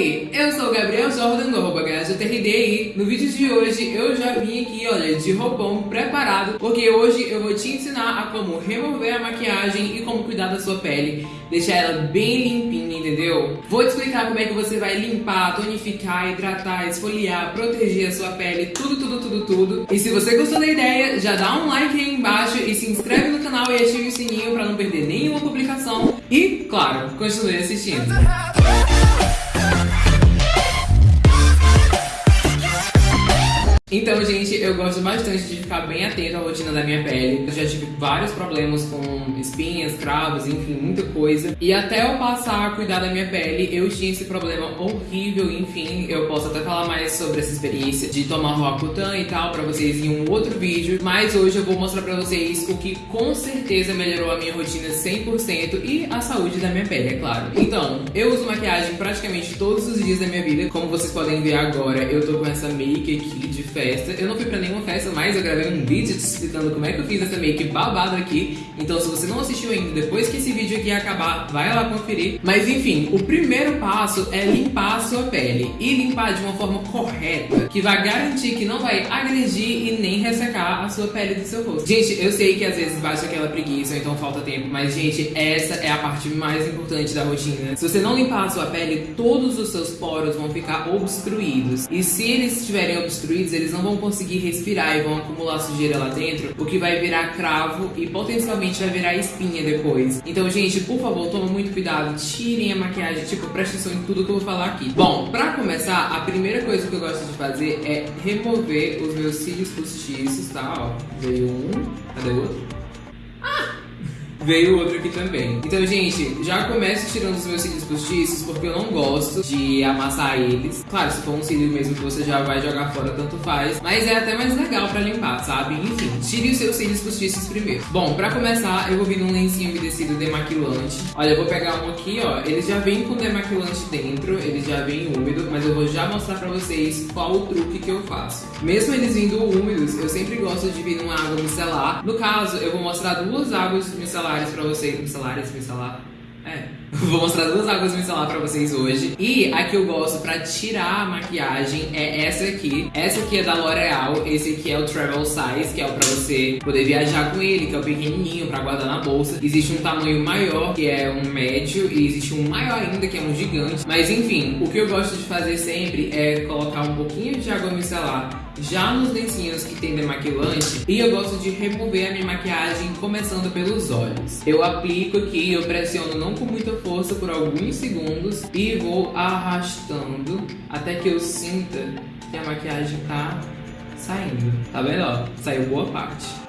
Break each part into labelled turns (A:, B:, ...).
A: aí, eu sou o Gabriel Jordan do arroba e no vídeo de hoje eu já vim aqui, olha, de roupão preparado, porque hoje eu vou te ensinar a como remover a maquiagem e como cuidar da sua pele, deixar ela bem limpinha, entendeu? Vou te explicar como é que você vai limpar, tonificar, hidratar, esfoliar, proteger a sua pele, tudo, tudo, tudo, tudo. E se você gostou da ideia, já dá um like aí embaixo e se inscreve no canal e ative o sininho pra não perder nenhuma publicação. E, claro, continue assistindo. Então, gente, eu gosto bastante de ficar bem atento à rotina da minha pele. Eu já tive vários problemas com espinhas, cravos, enfim, muita coisa. E até eu passar a cuidar da minha pele, eu tinha esse problema horrível, enfim. Eu posso até falar mais sobre essa experiência de tomar Roacutan e tal pra vocês em um outro vídeo. Mas hoje eu vou mostrar pra vocês o que com certeza melhorou a minha rotina 100% e a saúde da minha pele, é claro. Então, eu uso maquiagem praticamente todos os dias da minha vida. Como vocês podem ver agora, eu tô com essa make aqui de festa. Eu não fui pra nenhuma festa, mas eu gravei um vídeo te explicando como é que eu fiz essa make babado aqui. Então se você não assistiu ainda, depois que esse vídeo aqui acabar, vai lá conferir. Mas enfim, o primeiro passo é limpar a sua pele. E limpar de uma forma correta, que vai garantir que não vai agredir e nem ressecar a sua pele do seu rosto. Gente, eu sei que às vezes bate aquela preguiça ou então falta tempo, mas gente, essa é a parte mais importante da rotina. Se você não limpar a sua pele, todos os seus poros vão ficar obstruídos. E se eles estiverem obstruídos, eles não vão conseguir respirar e vão acumular sujeira lá dentro, o que vai virar cravo e potencialmente vai virar espinha depois. Então, gente, por favor, toma muito cuidado, tirem a maquiagem, tipo, preste atenção em tudo que eu vou falar aqui. Bom, pra começar, a primeira coisa que eu gosto de fazer é remover os meus cílios postiços, tá? Ó, veio um, cadê o outro? Veio outro aqui também. Então, gente, já começo tirando os meus cílios postiços porque eu não gosto de amassar eles. Claro, se for um cílio mesmo que você já vai jogar fora, tanto faz. Mas é até mais legal pra limpar, sabe? Enfim, tire os seus cílios postiços primeiro. Bom, pra começar, eu vou vir num lencinho umedecido demaquilante. Olha, eu vou pegar um aqui, ó. Ele já vem com demaquilante dentro, ele já vem úmido, mas eu vou já mostrar pra vocês qual o truque que eu faço. Mesmo eles vindo úmidos, eu sempre gosto de vir numa água micelar. No caso, eu vou mostrar duas águas micelares micelares pra vocês. Micelares, micelar. É. Vou mostrar duas águas micelar pra vocês hoje. E a que eu gosto pra tirar a maquiagem é essa aqui. Essa aqui é da L'Oreal. Esse aqui é o Travel Size, que é o pra você poder viajar com ele, que é o pequenininho pra guardar na bolsa. Existe um tamanho maior, que é um médio, e existe um maior ainda, que é um gigante. Mas enfim, o que eu gosto de fazer sempre é colocar um pouquinho de água micelar já nos lencinhos que tem demaquilante, e eu gosto de remover a minha maquiagem começando pelos olhos. Eu aplico aqui, eu pressiono não com muita força por alguns segundos e vou arrastando até que eu sinta que a maquiagem tá saindo. Tá vendo? Ó, saiu boa parte.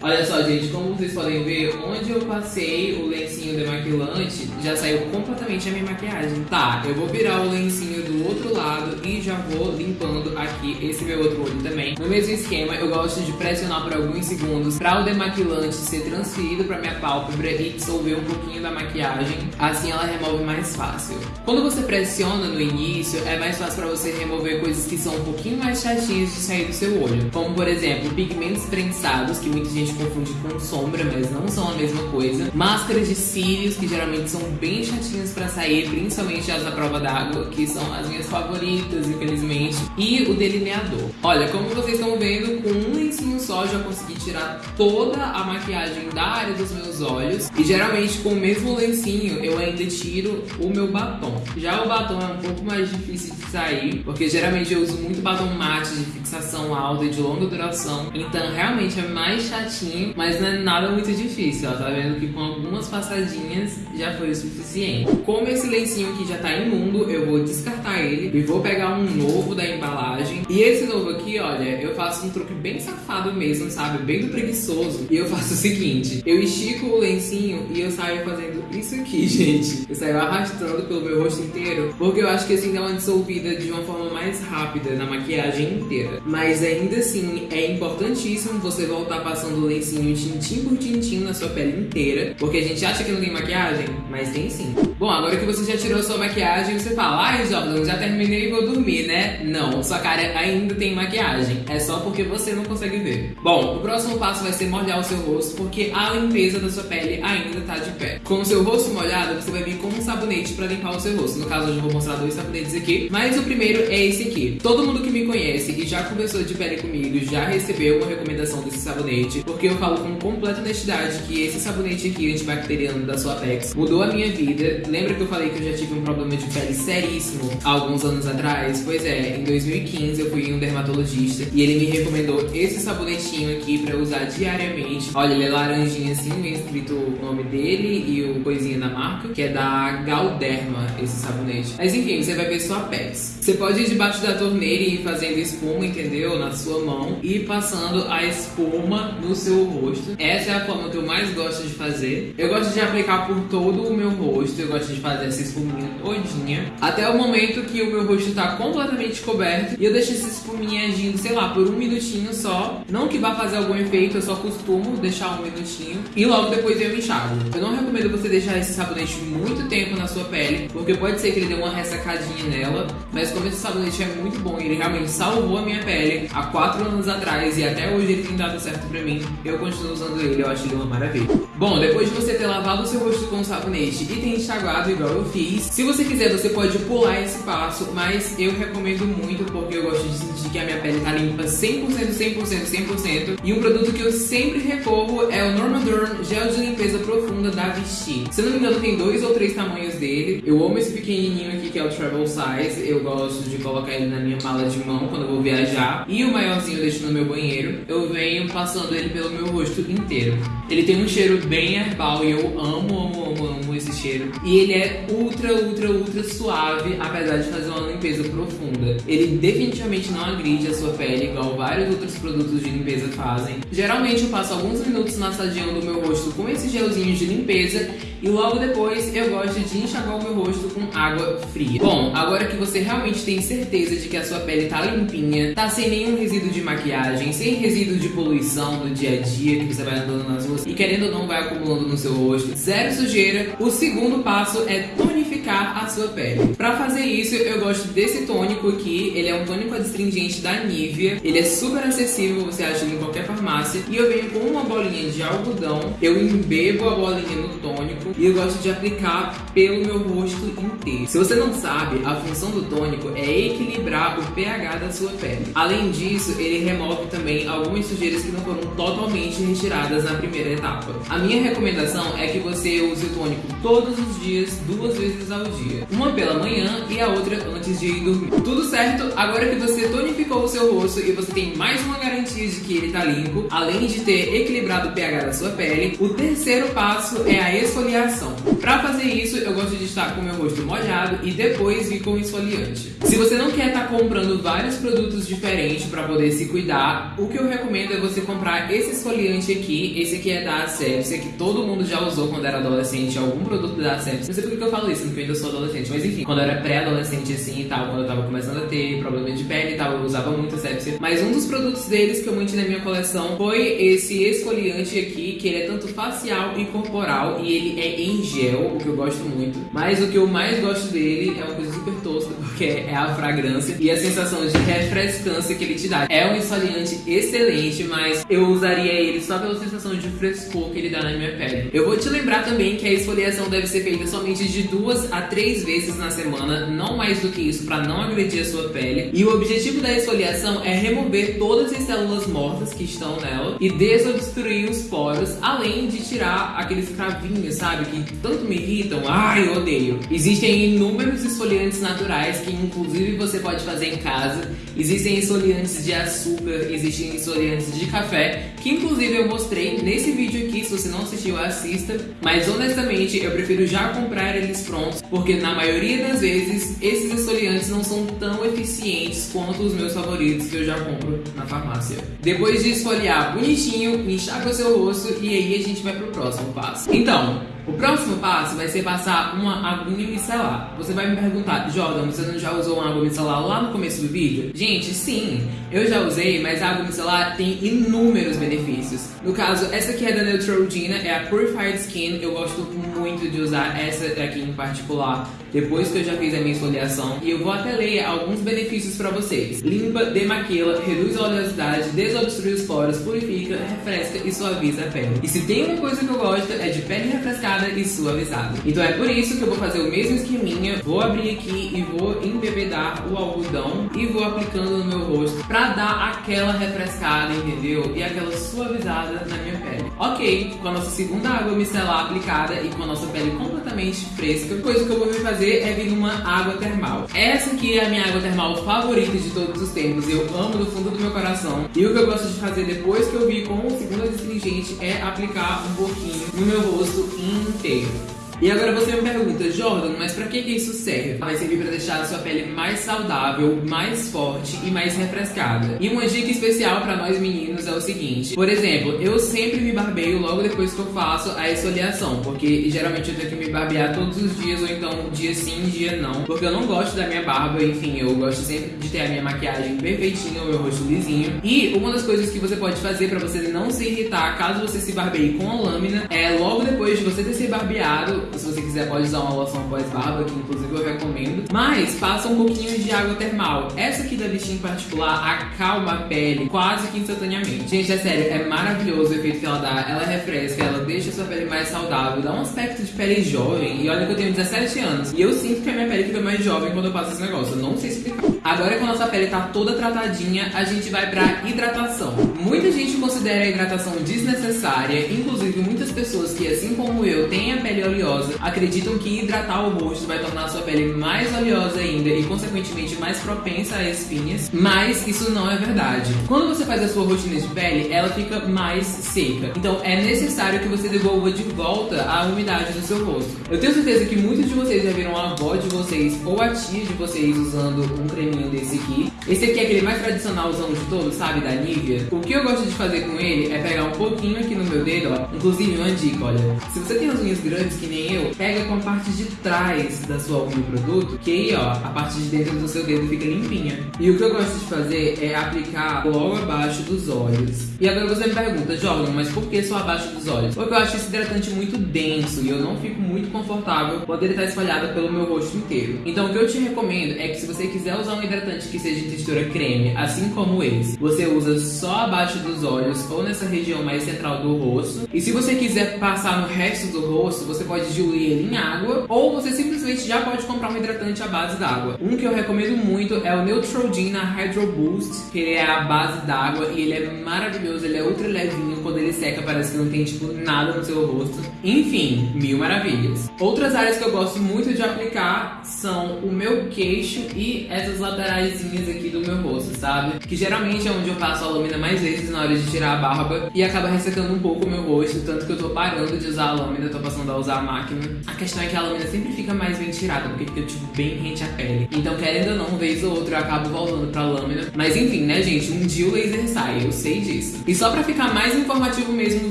A: Olha só, gente, como vocês podem ver, onde eu passei o lencinho demaquilante, já saiu completamente a minha maquiagem. Tá, eu vou virar o lencinho do outro lado e já vou limpando aqui esse meu outro olho também. No mesmo esquema, eu gosto de pressionar por alguns segundos para o demaquilante ser transferido para minha pálpebra e dissolver um pouquinho da maquiagem. Assim ela remove mais fácil. Quando você pressiona no início, é mais fácil para você remover coisas que são um pouquinho mais chatinhas de sair do seu olho. Como, por exemplo, pigmentos prensados, que muita gente gente confunde com sombra, mas não são a mesma coisa. Máscaras de cílios, que geralmente são bem chatinhas pra sair, principalmente as da prova d'água, que são as minhas favoritas, infelizmente. E o delineador. Olha, como vocês estão vendo, com um lencinho só já consegui tirar toda a maquiagem da área dos meus olhos. E geralmente com o mesmo lencinho eu ainda tiro o meu batom. Já o batom é um pouco mais difícil de sair, porque geralmente eu uso muito batom mate de fixação alta e de longa duração. Então realmente é mais chatinho mas não é nada muito difícil, ó. Tá vendo que com algumas passadinhas já foi o suficiente. Como esse lencinho aqui já tá imundo, eu vou descartar ele e vou pegar um novo da embalagem. E esse novo aqui, olha, eu faço um truque bem safado mesmo, sabe? Bem do preguiçoso. E eu faço o seguinte, eu estico o lencinho e eu saio fazendo isso aqui, gente. Eu saio arrastando pelo meu rosto inteiro, porque eu acho que assim dá uma dissolvida de uma forma mais rápida na maquiagem inteira. Mas ainda assim, é importantíssimo você voltar passando lencinho tintim por tintim na sua pele inteira, porque a gente acha que não tem maquiagem, mas tem sim. Bom, agora que você já tirou sua maquiagem, você fala, ai Jordan, já terminei e vou dormir, né? Não, sua cara ainda tem maquiagem, é só porque você não consegue ver. Bom, o próximo passo vai ser molhar o seu rosto, porque a limpeza da sua pele ainda tá de pé. Com o seu rosto molhado, você vai vir com um sabonete pra limpar o seu rosto. No caso, hoje eu vou mostrar dois sabonetes aqui, mas o primeiro é esse aqui. Todo mundo que me conhece e já conversou de pele comigo já recebeu uma recomendação desse sabonete, porque eu falo com completa honestidade que esse sabonete aqui, antibacteriano da Suapex, mudou a minha vida. Lembra que eu falei que eu já tive um problema de pele seríssimo há alguns anos atrás? Pois é, em 2015 eu fui em um dermatologista e ele me recomendou esse sabonetinho aqui pra usar diariamente. Olha, ele é laranjinha assim, vem escrito o nome dele e o coisinha da marca, que é da Galderma, esse sabonete. Mas enfim, você vai ver Suapex. Você pode ir debaixo da torneira e ir fazendo espuma, entendeu? Na sua mão e passando a espuma no seu rosto. Essa é a forma que eu mais gosto de fazer. Eu gosto de aplicar por todo o meu rosto, eu gosto de fazer essa espuminha todinha. Até o momento que o meu rosto tá completamente coberto e eu deixo essa espuminha agindo, sei lá, por um minutinho só. Não que vá fazer algum efeito, eu só costumo deixar um minutinho e logo depois eu enxago. Eu não recomendo você deixar esse sabonete muito tempo na sua pele, porque pode ser que ele dê uma ressacadinha nela, mas como esse sabonete é muito bom ele realmente salvou a minha pele há 4 anos atrás e até hoje ele tem dado certo pra mim, eu continuo usando ele, eu acho ele uma maravilha. Bom, depois de você ter lavado o seu rosto com sabonete e ter enxaguado igual eu fiz, se você quiser você pode pular esse passo, mas eu recomendo muito porque eu gosto de sentir que a minha pele tá limpa 100%, 100%, 100%. E um produto que eu sempre recorro é o Normaderm Gel de Limpeza Profunda da Vichy. Se não me engano tem dois ou três tamanhos dele. Eu amo esse pequenininho aqui que é o Travel Size, eu gosto de colocar ele na minha mala de mão quando eu vou viajar. E o maiorzinho eu deixo no meu banheiro. Eu venho passando ele pelo meu rosto inteiro. Ele tem um cheiro bem herbal e eu amo, amo, amo, amo esse cheiro. E ele é ultra, ultra, ultra suave, apesar de fazer uma limpeza profunda. Ele definitivamente não agride a sua pele, igual vários outros produtos de limpeza fazem. Geralmente eu passo alguns minutos massageando o meu rosto com esse gelzinho de limpeza e logo depois eu gosto de enxaguar o meu rosto com água fria. Bom, agora que você realmente tem certeza de que a sua pele tá limpinha, tá sem nenhum resíduo de maquiagem, sem resíduo de poluição do dia a dia que você vai andando nas ruas e querendo ou não vai acumulando no seu rosto, zero sujeira, o segundo passo é tonificar a sua pele. Pra fazer isso, eu gosto desse tônico aqui, ele é um tônico adstringente da Nivea, ele é super acessível, você acha em qualquer farmácia, e eu venho com uma bolinha de algodão, eu embebo a bolinha no tônico e eu gosto de aplicar pelo meu rosto inteiro. Se você não sabe, a função do tônico é equilibrar o pH da sua pele. Além disso, ele remove também algumas sujeiras que não foram totalmente retiradas na primeira etapa. A minha recomendação é que você use o tônico todos os dias, duas vezes ao dia. Uma pela manhã e a outra antes de ir dormir. Tudo certo? Agora que você tonificou o seu rosto e você tem mais uma garantia de que ele tá limpo, além de ter equilibrado o pH da sua pele, o terceiro passo é a esfoliação. Para fazer isso, eu gosto de estar com o meu rosto molhado e depois vir com esfoliante. Se você não quer estar comprando vários produtos diferentes para poder se cuidar, o que eu recomendo é você comprar esse esfoliante aqui. Esse aqui é da Asepsia, que todo mundo já usou quando era adolescente, algum produto da Asepsia. Não sei por que eu falo isso, porque eu sou adolescente, mas enfim, quando eu era pré-adolescente assim e tal, quando eu tava começando a ter problema de pele e tal, eu usava muito Asepsia. Mas um dos produtos deles que eu mantive na minha coleção foi esse esfoliante aqui, que ele é tanto facial e corporal, e ele é em gel, o que eu gosto muito. Mas o que eu mais gosto dele é uma coisa super tosca, porque é a fragrância e a sensação de refrescância que ele te dá. É um esfoliante excelente, mas eu usaria ele só pela sensação de frescor que ele dá na minha pele. Eu vou te lembrar também que a esfoliação deve ser feita somente de duas a três vezes na semana, não mais do que isso, para não agredir a sua pele. E o objetivo da esfoliação é remover todas as células mortas que estão nela e desobstruir os poros, além de tirar aqueles cravinhos, sabe, que tanto me irritam. Ai, eu odeio. Existem inúmeros esfoliantes naturais que inclusive você pode fazer em casa. Existem esfoliantes de açúcar, existem esfoliantes de café, que inclusive eu mostrei nesse vídeo aqui, se você não assistiu, assista. Mas honestamente, eu prefiro já comprar eles prontos, porque na maioria das vezes, esses esfoliantes não são tão eficientes quanto os meus favoritos que eu já compro na farmácia. Depois de esfoliar bonitinho, enxaga o seu rosto e aí a gente vai pro próximo passo. Então, o próximo passo vai ser passar uma aguinha micelar. Você vai me perguntar, Jordan, você não já usou uma água micelar lá no começo do vídeo? Gente, sim, eu já usei, mas a água micelar tem inúmeros benefícios. No caso, essa aqui é da Neutrogena, é a Purified Skin, eu gosto muito muito de usar essa aqui em particular depois que eu já fiz a minha esfoliação e eu vou até ler alguns benefícios para vocês. Limpa, demaquila, reduz a oleosidade, desobstrui os poros, purifica, refresca e suaviza a pele. E se tem uma coisa que eu gosto é de pele refrescada e suavizada. Então é por isso que eu vou fazer o mesmo esqueminha, vou abrir aqui e vou embebedar o algodão e vou aplicando no meu rosto pra dar aquela refrescada, entendeu? E aquela suavizada na minha pele. Ok, com a nossa segunda água micelar aplicada e com a nossa pele completamente fresca, a coisa que eu vou fazer é vir numa água termal. Essa aqui é a minha água termal favorita de todos os tempos, eu amo do fundo do meu coração. E o que eu gosto de fazer depois que eu vi com o segundo astringente é aplicar um pouquinho no meu rosto inteiro. E agora você me pergunta, Jordan, mas pra que, que isso serve? Vai servir pra deixar a sua pele mais saudável, mais forte e mais refrescada. E uma dica especial pra nós meninos é o seguinte: por exemplo, eu sempre me barbeio logo depois que eu faço a esfoliação, porque geralmente eu tenho que me barbear todos os dias, ou então dia sim, dia não, porque eu não gosto da minha barba, enfim, eu gosto sempre de ter a minha maquiagem perfeitinha, o meu rosto lisinho. E uma das coisas que você pode fazer pra você não se irritar caso você se barbeie com a lâmina é logo depois de você ter se barbeado se você quiser pode usar uma loção pós-barba, que inclusive eu recomendo. Mas passa um pouquinho de água termal. Essa aqui da Vichy em particular acalma a pele quase que instantaneamente. Gente, é sério, é maravilhoso o efeito que ela dá. Ela refresca, ela deixa a sua pele mais saudável, dá um aspecto de pele jovem. E olha que eu tenho 17 anos. E eu sinto que a minha pele fica mais jovem quando eu passo esse negócio. Eu não sei explicar. Agora que a nossa pele tá toda tratadinha, a gente vai pra hidratação. Muita gente considera a hidratação desnecessária, inclusive muitas pessoas que, assim como eu, têm a pele oleosa, acreditam que hidratar o rosto vai tornar sua pele mais oleosa ainda e, consequentemente, mais propensa a espinhas, mas isso não é verdade. Quando você faz a sua rotina de pele, ela fica mais seca. Então é necessário que você devolva de volta a umidade do seu rosto. Eu tenho certeza que muitos de vocês já viram a avó de vocês ou a tia de vocês usando um creminho desse aqui. Esse aqui é aquele mais tradicionalzão de todos, sabe? Da Nivea. O que eu gosto de fazer com ele é pegar um pouquinho aqui no meu dedo, ó. Inclusive, uma dica, olha. Se você tem as unhas grandes que nem eu, pega com a parte de trás da sua unha produto, que aí, ó, a parte de dentro do seu dedo fica limpinha. E o que eu gosto de fazer é aplicar logo abaixo dos olhos. E agora você me pergunta, Jordan, mas por que só abaixo dos olhos? Porque eu acho esse hidratante muito denso e eu não fico muito confortável quando ele tá espalhado pelo meu rosto inteiro. Então o que eu te recomendo é que se você quiser usar um hidratante que seja textura creme, assim como esse, você usa só abaixo dos olhos ou nessa região mais central do rosto. E se você quiser passar no resto do rosto, você pode diluir ele em água ou você simplesmente já pode comprar um hidratante à base d'água. Um que eu recomendo muito é o Neutrogena Hydro Boost, que ele é a base d'água e ele é maravilhoso, ele é ultra levinho, quando ele seca parece que não tem tipo nada no seu rosto. Enfim, mil maravilhas. Outras áreas que eu gosto muito de aplicar são o meu queixo e essas lateraisinhas aqui do meu rosto, sabe? Que geralmente é onde eu passo a lâmina mais vezes na hora de tirar a barba e acaba ressecando um pouco o meu rosto, tanto que eu tô parando de usar a lâmina, tô passando a usar a máquina. A questão é que a lâmina sempre fica mais bem tirada, porque fica tipo bem rente à pele. Então, querendo ou não, vez ou outra eu acabo voltando pra lâmina. Mas enfim, né, gente? Um dia o laser sai, eu sei disso. E só pra ficar mais informativo mesmo no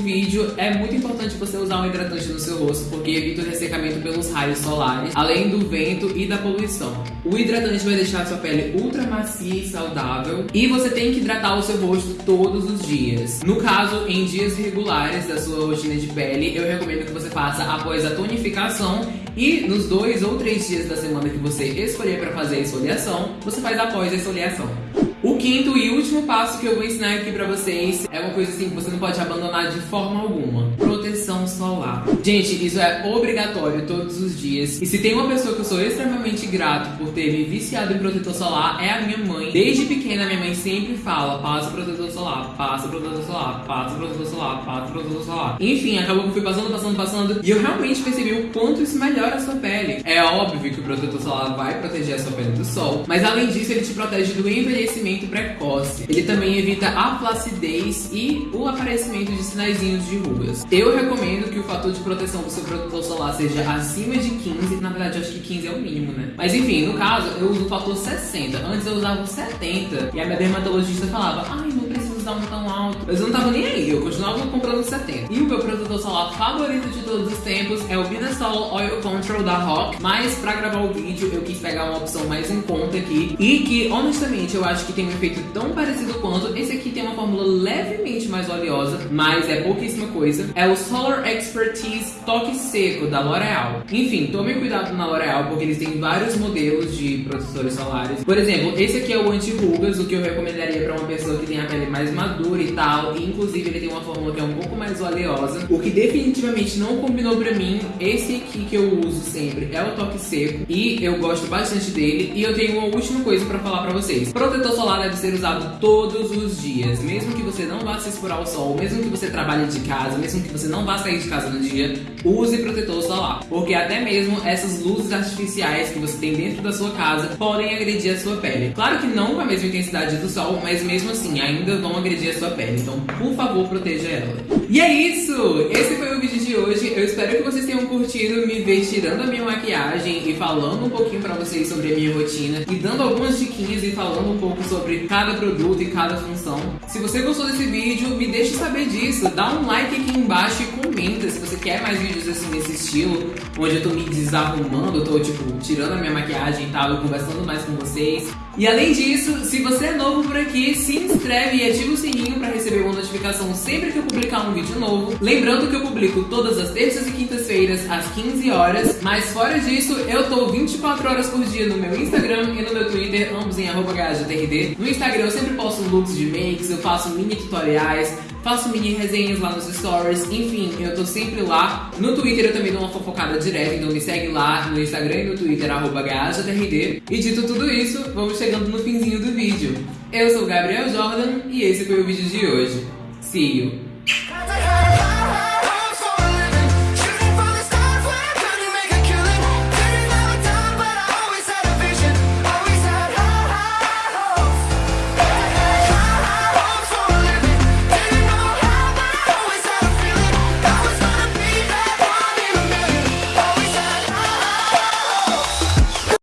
A: vídeo, é muito importante você usar um hidratante no seu rosto, porque evita o ressecamento pelos raios solares, além do vento e da poluição. O hidratante vai deixar a sua pele ultra macia e saudável. E você tem que hidratar o seu rosto todos os dias. No caso, em dias regulares da sua rotina de pele, eu recomendo que você faça após a tonificação e nos dois ou três dias da semana que você escolher para fazer a esfoliação, você faz após a esfoliação. Quinto e último passo que eu vou ensinar aqui pra vocês é uma coisa assim que você não pode abandonar de forma alguma. Proteção solar. Gente, isso é obrigatório todos os dias. E se tem uma pessoa que eu sou extremamente grato por ter me viciado em protetor solar, é a minha mãe. Desde pequena, minha mãe sempre fala, passa protetor solar, passa protetor solar, passa protetor solar, passa protetor solar. Enfim, acabou que eu fui passando, passando, passando. E eu realmente percebi o quanto isso melhora a sua pele. É óbvio que o protetor solar vai proteger a sua pele do sol, mas além disso, ele te protege do envelhecimento precoce. Ele também evita a flacidez e o aparecimento de sinaizinhos de rugas. Eu recomendo que o fator de proteção do seu protetor solar seja acima de 15, na verdade eu acho que 15 é o mínimo, né? Mas enfim, no caso, eu uso o fator 60. Antes eu usava o 70 e a minha dermatologista falava, ai, não estavam tão altos. Mas eu não tava nem aí, eu continuava comprando 70. E o meu protetor solar favorito de todos os tempos é o Binasol Oil Control da Rock. Mas pra gravar o vídeo eu quis pegar uma opção mais em conta aqui. E que, honestamente, eu acho que tem um efeito tão parecido quanto. Esse aqui tem uma fórmula levemente mais oleosa, mas é pouquíssima coisa. É o Solar Expertise Toque Seco da L'Oreal. Enfim, tome cuidado na L'Oreal porque eles têm vários modelos de protetores solares. Por exemplo, esse aqui é o anti-rugas, o que eu recomendaria para uma pessoa que tem a pele mais madura e tal. E, inclusive, ele tem uma fórmula que é um pouco mais oleosa. O que definitivamente não combinou para mim, esse aqui que eu uso sempre é o Toque Seco. E eu gosto bastante dele. E eu tenho uma última coisa para falar para vocês. Protetor solar deve ser usado todos os dias. Mesmo que você não vá se expor ao sol, mesmo que você trabalhe de casa, mesmo que você não vá sair de casa no dia, use protetor solar. Porque até mesmo essas luzes artificiais que você tem dentro da sua casa podem agredir a sua pele. Claro que não com a mesma intensidade do sol, mas mesmo assim ainda vão agredir a sua pele. Então, por favor, proteja ela. E é isso! Esse foi o vídeo de hoje. Eu espero que vocês tenham curtido me ver tirando a minha maquiagem e falando um pouquinho pra vocês sobre a minha rotina e dando algumas diquinhas e falando um pouco sobre cada produto e cada função. Se você gostou desse vídeo, me deixe saber disso. Dá um like aqui embaixo e comenta se você quer mais vídeos assim nesse estilo, onde eu tô me desarrumando, eu tô tipo tirando a minha maquiagem e tal, e conversando mais com vocês. E além disso, se você é novo por aqui, se inscreve e ativa o sininho para receber uma notificação sempre que eu publicar um vídeo novo. Lembrando que eu publico todas as terças e quintas-feiras às 15 horas, mas fora disso, eu tô 24 horas por dia no meu Instagram e no meu Twitter, ambos em @gajatrd. No Instagram eu sempre posto looks de makes, eu faço mini tutoriais, faço mini resenhas lá nos stories, enfim, eu tô sempre lá. No Twitter eu também dou uma fofocada direta, então me segue lá no Instagram e no Twitter, arroba. E dito tudo isso, vamos chegando no finzinho do vídeo. Eu sou o Gabriel Jordan e esse foi o vídeo de hoje. See you!